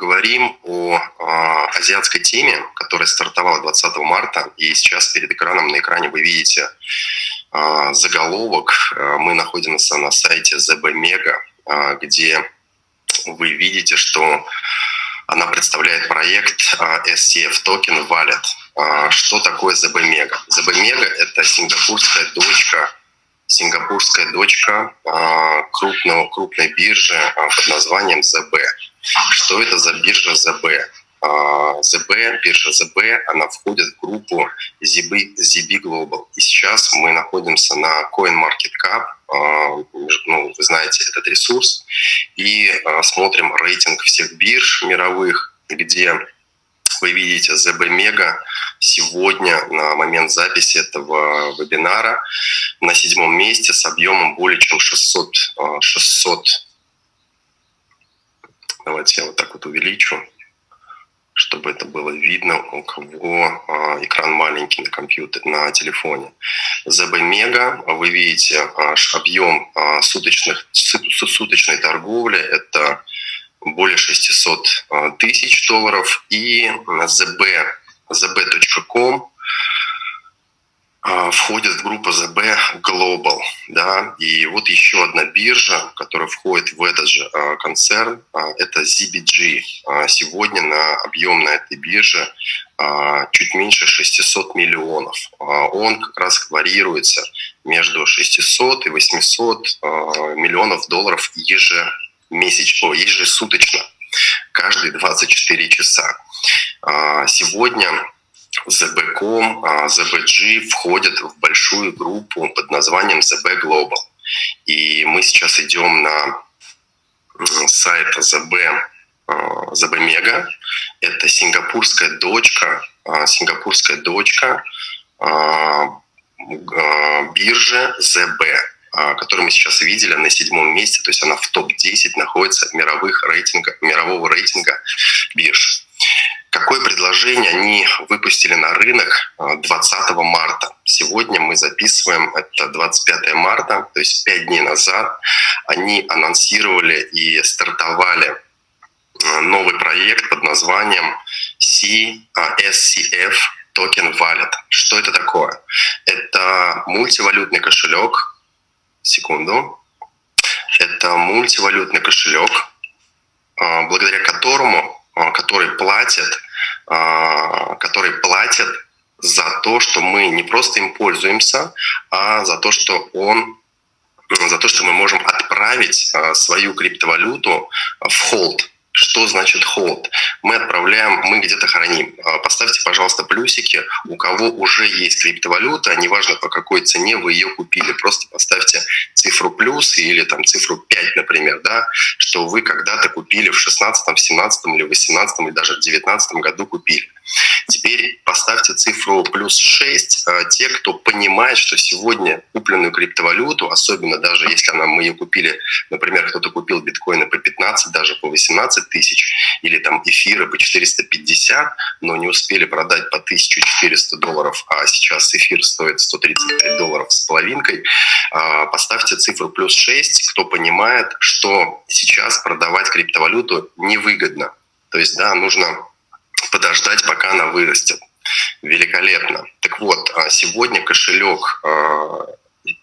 А поговорим о а, азиатской теме, которая стартовала 20 марта, и сейчас перед экраном на экране вы видите а, заголовок. Мы находимся на сайте ZB Mega, где вы видите, что она представляет проект SCF Token Wallet. Что такое ZB Mega? ZB Mega – это сингапурская дочка сингапурская дочка крупного, крупной биржи под названием ZB. Что это за биржа ЗБ? ЗБ, а, биржа ЗБ, она входит в группу ZB, ZB Global. И сейчас мы находимся на CoinMarketCap, а, ну, вы знаете этот ресурс, и а, смотрим рейтинг всех бирж мировых, где вы видите ZB Mega сегодня на момент записи этого вебинара на седьмом месте с объемом более чем 600, 600 Давайте я вот так вот увеличу, чтобы это было видно, у кого а, экран маленький на компьютере, на телефоне. ZB Mega, вы видите аж объем а, суточных, суточной торговли, это более 600 а, тысяч долларов, и ZB, zb.com а, входит в группу ZB Global. Да? И вот еще одна биржа, которая входит в этот же а, концерн, а, это ZBG. Сегодня на объем на этой бирже чуть меньше 600 миллионов. Он как раз варьируется между 600 и 800 миллионов долларов ежемесячно, ежесуточно, каждые 24 часа. Сегодня ZB.com, ZBG входят в большую группу под названием ZB Global. И мы сейчас идем на сайт ZB, ZB Mega. Это сингапурская дочка, а, сингапурская дочка а, а, биржи ZB, которую мы сейчас видели на седьмом месте, то есть она в топ-10 находится мировых рейтинга, мирового рейтинга бирж. Какое предложение они выпустили на рынок 20 а, марта? Сегодня мы записываем, это 25 марта, то есть 5 дней назад. Они анонсировали и стартовали а, новый проект под названием CSCF Token Wallet. Что это такое? Это мультивалютный кошелек. Секунду. Это мультивалютный кошелек, а, благодаря которому а, который платят, а, который платят за то, что мы не просто им пользуемся, а за то, что он за то, что мы можем отправить а, свою криптовалюту в холд что значит hold? Мы отправляем, мы где-то храним. А, поставьте, пожалуйста, плюсики, у кого уже есть криптовалюта, неважно по какой цене вы ее купили, просто поставьте цифру плюс или там цифру 5, например, да, что вы когда-то купили в 16, 17 или 18 или даже в 19 году купили. Теперь поставьте цифру плюс 6 а, те, кто понимает, что сегодня купленную криптовалюту, особенно даже если она, мы ее купили, например, кто-то купил биткоины по 15, даже по 18 тысяч, или там эфиры по 450, но не успели продать по 1400 долларов, а сейчас эфир стоит 135 долларов с половинкой, а, поставьте цифру плюс 6, кто понимает, что сейчас продавать криптовалюту невыгодно. То есть, да, нужно подождать, пока она вырастет. Великолепно. Так вот, а, сегодня кошелек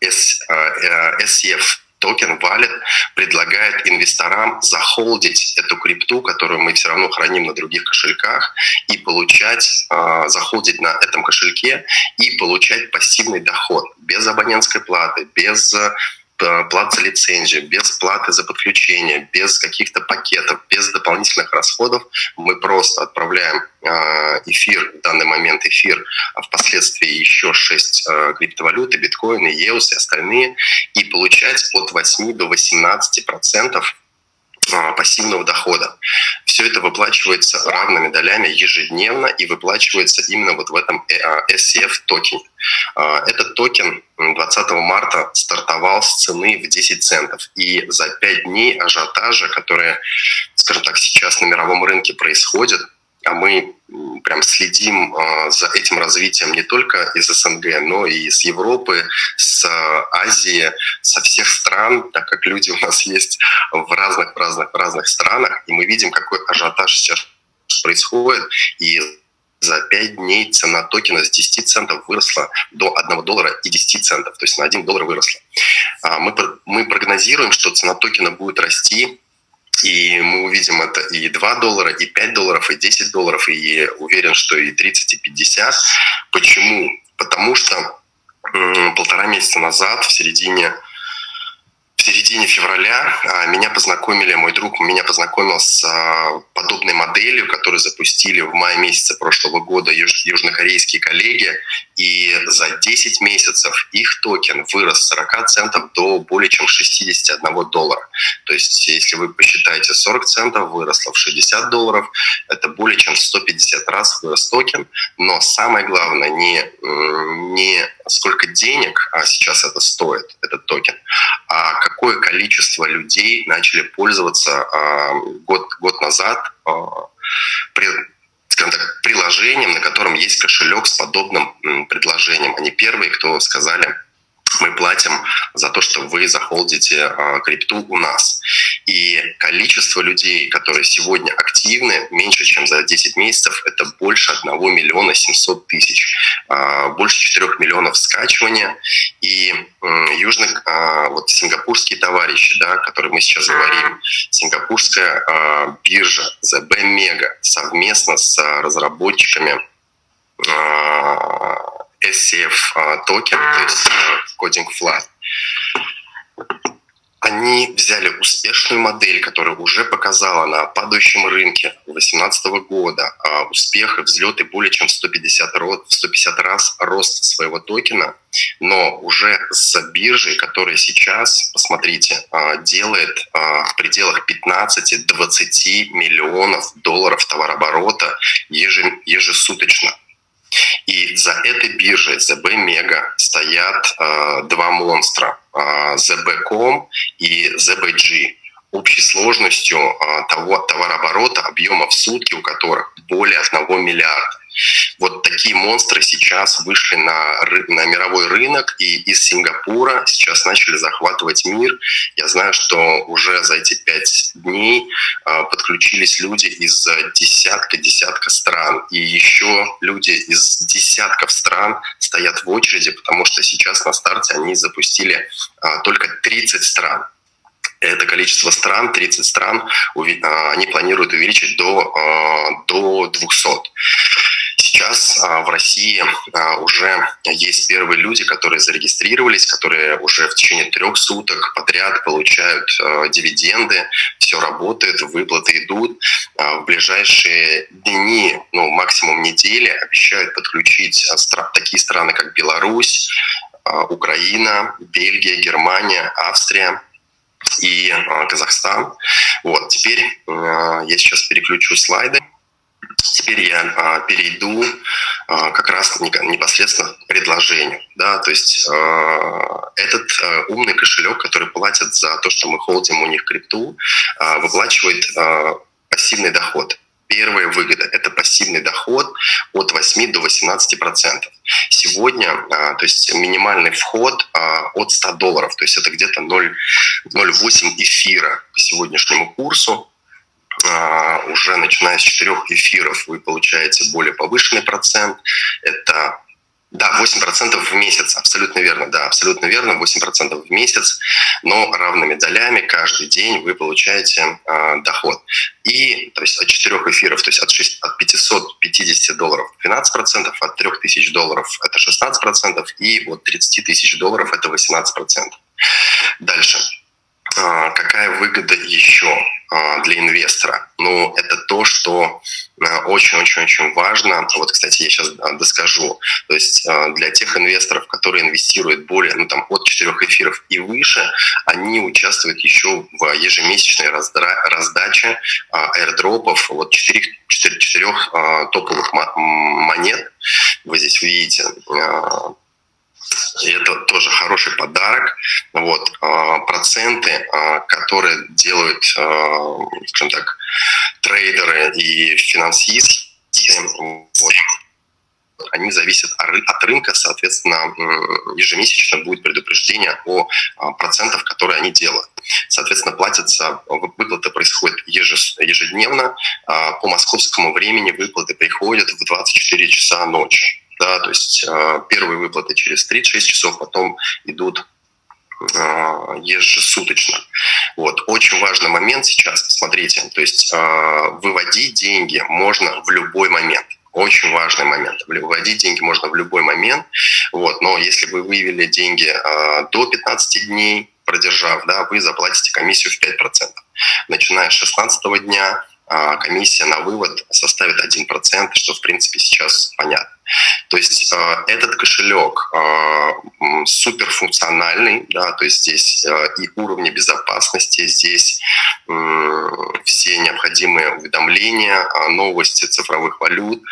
SCF токен Wallet предлагает инвесторам захолдить эту крипту, которую мы все равно храним на других кошельках, и получать, э, захолдить на этом кошельке и получать пассивный доход без абонентской платы, без Э, плат за лицензию, без платы за подключение, без каких-то пакетов, без дополнительных расходов. Мы просто отправляем э, эфир, в данный момент эфир, а впоследствии еще 6 э, криптовалюты, биткоины, EOS и остальные, и получать от 8 до 18 процентов пассивного дохода. Все это выплачивается равными долями ежедневно и выплачивается именно вот в этом э, а, SCF токене. А, этот токен 20 марта стартовал с цены в 10 центов. И за 5 дней ажиотажа, которые, скажем так, сейчас на мировом рынке происходят, а мы прям следим а, за этим развитием не только из СНГ, но и из Европы, с Азии, со всех стран, так как люди у нас есть в разных, разных, разных странах, и мы видим, какой ажиотаж сейчас происходит, и за 5 дней цена токена с 10 центов выросла до 1 доллара и 10 центов, то есть на 1 доллар выросла. А, мы, мы прогнозируем, что цена токена будет расти и мы увидим это и 2 доллара, и 5 долларов, и 10 долларов, и уверен, что и 30, и 50. Почему? Потому что полтора месяца назад, в середине в середине февраля а, меня познакомили, мой друг меня познакомил с а, подобной моделью, которую запустили в мае месяце прошлого года южнокорейские коллеги. И за 10 месяцев их токен вырос с 40 центов до более чем 61 доллара. То есть, если вы посчитаете, 40 центов выросло в 60 долларов, это более чем в 150 раз вырос токен. Но самое главное, не, не сколько денег а сейчас это стоит, этот токен, а какое количество людей начали пользоваться а, год, год назад а, скажем так, приложением, на котором есть кошелек с подобным предложением. Они первые, кто сказали, мы платим за то, что вы захолдите э, крипту у нас. И количество людей, которые сегодня активны, меньше, чем за 10 месяцев, это больше 1 миллиона 700 тысяч. Э, больше 4 миллионов скачивания. И южных, э, вот сингапурские товарищи, да, которые мы сейчас говорим, сингапурская биржа ZB Mega совместно с разработчиками SCF а, токен, то есть кодинг flat, они взяли успешную модель, которая уже показала на падающем рынке 2018 года а, успех и взлеты более чем в 150, 150 раз рост своего токена, но уже с биржей, которая сейчас, посмотрите, а, делает в пределах 15-20 миллионов долларов товарооборота ежесуточно. И за этой биржей ZB Mega стоят э, два монстра э, ZB.com и ZBG общей сложностью э, того товарооборота, объема в сутки у которых более 1 миллиарда. Вот такие монстры сейчас вышли на, на мировой рынок и из Сингапура сейчас начали захватывать мир. Я знаю, что уже за эти пять дней а, подключились люди из десятка-десятка стран. И еще люди из десятков стран стоят в очереди, потому что сейчас на старте они запустили а, только 30 стран это количество стран, 30 стран, а, они планируют увеличить до, до 200. Сейчас а, в России а, уже есть первые люди, которые зарегистрировались, которые уже в течение трех суток подряд получают а, дивиденды, все работает, выплаты идут. В ближайшие дни, ну максимум недели, обещают подключить такие страны, как Беларусь, Украина, Бельгия, Германия, Австрия и Казахстан. Вот, теперь я сейчас переключу слайды. Теперь я а, перейду а, как раз непосредственно к предложению. Да? То есть а, этот умный кошелек, который платит за то, что мы холдим у них крипту, выплачивает пассивный доход. Первая выгода – это пассивный доход от 8 до 18 процентов. Сегодня, то есть минимальный вход от 100 долларов, то есть это где-то 0,08 эфира по сегодняшнему курсу. А, уже начиная с четырех эфиров вы получаете более повышенный процент. Это да, 8% в месяц, абсолютно верно, да, абсолютно верно, 8% в месяц, но равными долями каждый день вы получаете э, доход. И, то есть от 4 эфиров, то есть от, 6, от 550 долларов 12%, от 3000 долларов это 16%, и от 30 тысяч долларов это 18%. Дальше. А, какая выгода еще а, для инвестора? Ну, это то, что очень-очень-очень важно. Вот, кстати, я сейчас доскажу. То есть для тех инвесторов, которые инвестируют более, ну, там, от 4 эфиров и выше, они участвуют еще в ежемесячной раздаче аирдропов вот 4, 4, 4 топовых монет. Вы здесь видите это тоже хороший подарок. Вот, а, проценты, а, которые делают, а, скажем так, трейдеры и финансисты, вот, они зависят от рынка, соответственно, ежемесячно будет предупреждение о процентах, которые они делают. Соответственно, платятся, выплаты происходят ежедневно, по московскому времени выплаты приходят в 24 часа ночи. Да, то есть а, первые выплаты через 36 часов, потом идут ежесуточно. Вот. Очень важный момент сейчас, смотрите, то есть выводить деньги можно в любой момент очень важный момент. Выводить деньги можно в любой момент, вот, но если вы вывели деньги э, до 15 дней, продержав, да, вы заплатите комиссию в 5%. Начиная с 16 дня комиссия на вывод составит 1%, что, в принципе, сейчас понятно. То есть а, этот кошелек а, суперфункциональный, да, то есть здесь и уровни безопасности, здесь все необходимые уведомления, новости цифровых валют,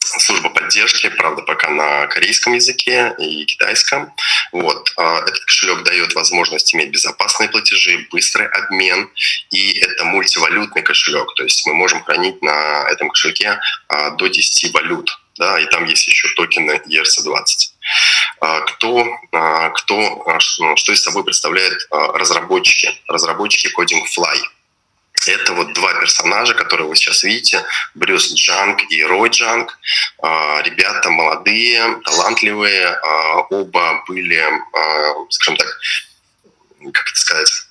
служба поддержки, правда, пока на корейском языке и китайском. Вот. А, этот кошелек дает возможность иметь безопасные платежи, быстрый обмен, и это мультивалютный кошелек, то есть мы можем хранить на этом кошельке а, до 10 валют, да, и там есть еще токены ERC-20. А, кто, кто, что из собой представляют разработчики? Разработчики Coding Fly – это вот два персонажа, которые вы сейчас видите, Брюс Джанг и Рой Джанг. А, ребята молодые, талантливые, а, оба были, а, скажем так, как это сказать,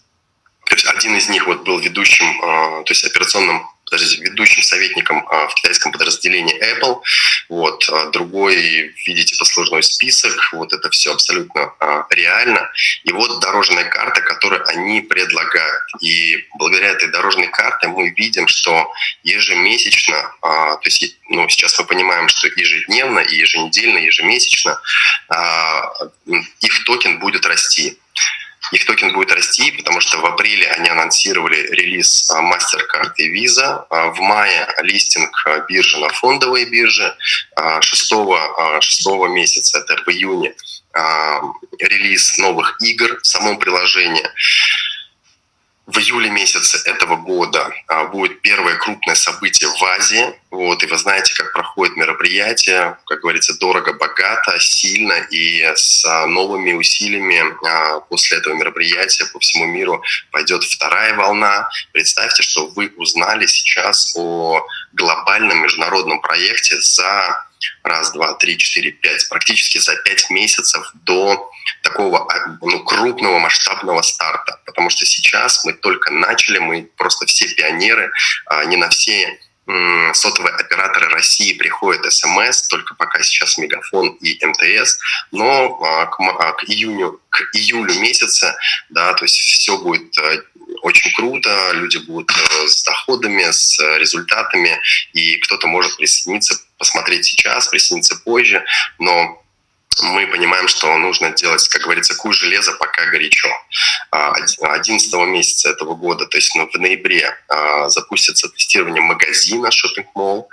один из них вот был ведущим, то есть операционным подождите, ведущим советником а, в китайском подразделении Apple. Вот, а, другой, видите, послужной список. Вот это все абсолютно а, реально. И вот дорожная карта, которую они предлагают. И благодаря этой дорожной карте мы видим, что ежемесячно, то есть ну, сейчас мы понимаем, что ежедневно, и еженедельно, ежемесячно их токен будет расти их токен будет расти, потому что в апреле они анонсировали релиз а, MasterCard и Visa. А, в мае листинг а, биржи на фондовой бирже. 6, 6 месяца, это в июне, релиз новых игр в самом приложении. В июле месяце этого года а, будет первое крупное событие в Азии. Вот, и вы знаете, как проходит мероприятие, как говорится, дорого, богато, сильно. И с новыми усилиями а, после этого мероприятия по всему миру пойдет вторая волна. Представьте, что вы узнали сейчас о глобальном международном проекте за раз, два, три, четыре, пять, практически за пять месяцев до такого а, ну, крупного масштабного старта. Потому что сейчас мы только начали, мы просто все пионеры, а не на все сотовые операторы России приходят СМС, только пока сейчас Мегафон и МТС, но а, к, к июню, к июлю месяца, да, то есть все будет э, очень круто, люди будут э, с доходами, с результатами, и кто-то может присоединиться, посмотреть сейчас, присоединиться позже, но мы понимаем, что нужно делать, как говорится, куй железо, пока горячо. 11 а, месяца этого года, то есть ну, в ноябре, а, запустится тестирование магазина Shopping Mall.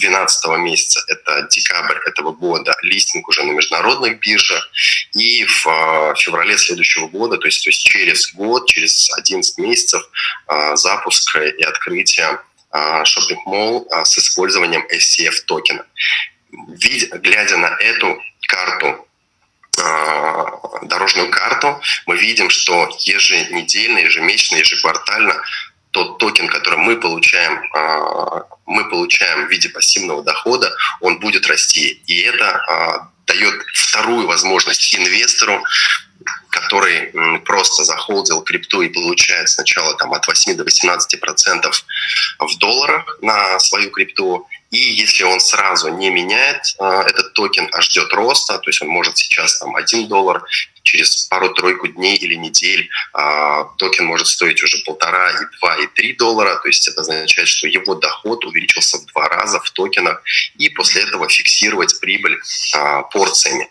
12 месяца, это декабрь этого года, листинг уже на международных биржах. И в а, феврале следующего года, то есть, то есть через год, через 11 месяцев, запуск и открытие Shopping Mall с использованием SCF токена. Глядя на эту карту, а, дорожную карту, мы видим, что еженедельно, ежемесячно, ежеквартально тот токен, который мы получаем, а, мы получаем в виде пассивного дохода, он будет расти. И это а, дает вторую возможность инвестору, который просто захолдил крипту и получает сначала там, от 8 до 18 процентов в долларах на свою крипту, и если он сразу не меняет э, этот токен, а ждет роста, то есть он может сейчас там 1 доллар, через пару-тройку дней или недель э, токен может стоить уже полтора, и два, и три доллара. То есть это означает, что его доход увеличился в два раза в токенах, и после этого фиксировать прибыль э, порциями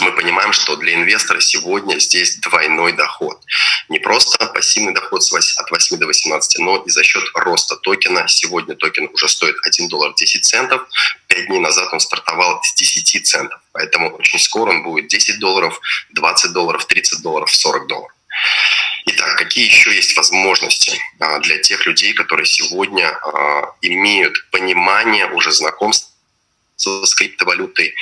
мы понимаем, что для инвестора сегодня здесь двойной доход. Не просто пассивный доход от 8 до 18, но и за счет роста токена. Сегодня токен уже стоит 1 доллар 10 центов. Пять дней назад он стартовал с 10 центов. Поэтому очень скоро он будет 10 долларов, 20 долларов, 30 долларов, 40 долларов. Итак, какие еще есть возможности для тех людей, которые сегодня имеют понимание, уже знакомство с криптовалютой,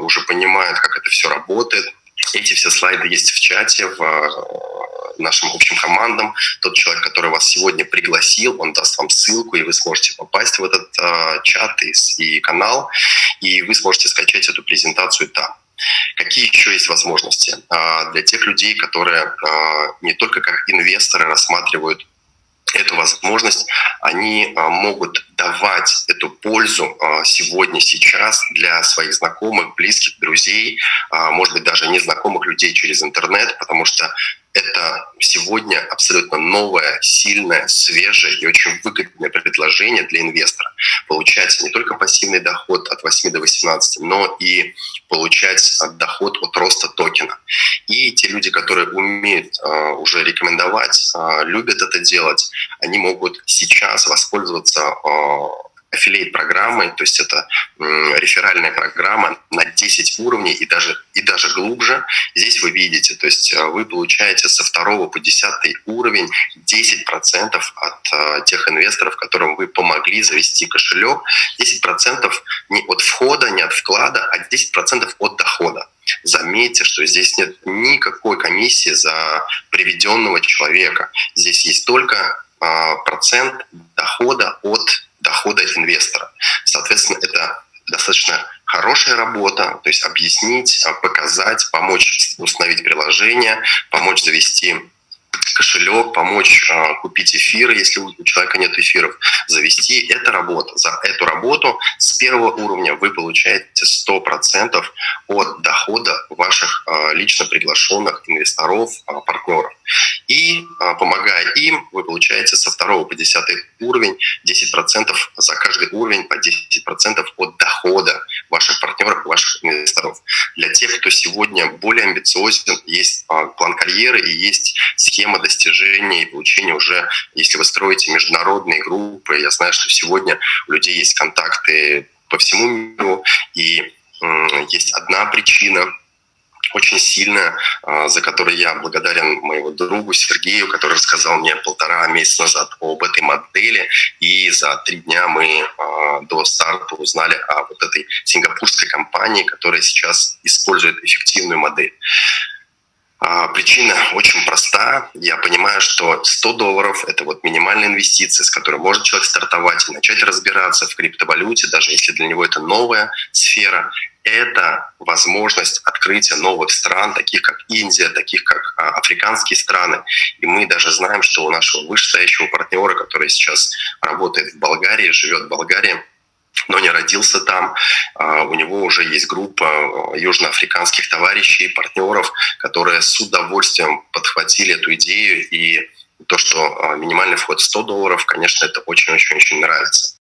уже понимают, как это все работает. Эти все слайды есть в чате, в нашим общим командам. Тот человек, который вас сегодня пригласил, он даст вам ссылку, и вы сможете попасть в этот э, чат и, и канал, и вы сможете скачать эту презентацию там. Какие еще есть возможности для тех людей, которые не только как инвесторы рассматривают эту возможность, они могут давать эту пользу сегодня, сейчас для своих знакомых, близких, друзей, может быть, даже незнакомых людей через интернет, потому что это сегодня абсолютно новое, сильное, свежее и очень выгодное предложение для инвестора. Получать не только пассивный доход от 8 до 18, но и получать доход от роста токена. И те люди, которые умеют э, уже рекомендовать, э, любят это делать, они могут сейчас воспользоваться э, аффилейт программы, то есть это реферальная программа на 10 уровней и даже, и даже глубже. Здесь вы видите, то есть э, вы получаете со второго по 10 уровень 10% от э, тех инвесторов, которым вы помогли завести кошелек, 10% не от входа, не от вклада, а 10% от дохода. Заметьте, что здесь нет никакой комиссии за приведенного человека. Здесь есть только э, процент дохода от дохода инвестора. Соответственно, это достаточно хорошая работа, то есть объяснить, показать, помочь установить приложение, помочь завести кошелек, помочь э, купить эфиры, если у человека нет эфиров, завести. Это работа. За эту работу с первого уровня вы получаете 100% от дохода ваших э, лично приглашенных инвесторов, э, партнеров. И э, помогая им, вы получаете со второго по десятый уровень 10% за каждый уровень по 10% от дохода ваших партнеров, ваших инвесторов. Для тех, кто сегодня более амбициозен, есть э, план карьеры и есть схема достижения и получения уже, если вы строите международные группы, я знаю, что сегодня у людей есть контакты по всему миру, и есть одна причина, очень сильная, за которой я благодарен моему другу Сергею, который рассказал мне полтора месяца назад об этой модели. И за три дня мы до старта узнали о вот этой сингапурской компании, которая сейчас использует эффективную модель. А, причина очень проста. Я понимаю, что 100 долларов – это вот минимальная инвестиция, с которой может человек стартовать и начать разбираться в криптовалюте, даже если для него это новая сфера. Это возможность открытия новых стран, таких как Индия, таких как а, африканские страны. И мы даже знаем, что у нашего вышестоящего партнера, который сейчас работает в Болгарии, живет в Болгарии, но не родился там. А, у него уже есть группа а, южноафриканских товарищей, партнеров, которые с удовольствием подхватили эту идею. И то, что а, минимальный вход 100 долларов, конечно, это очень-очень-очень нравится.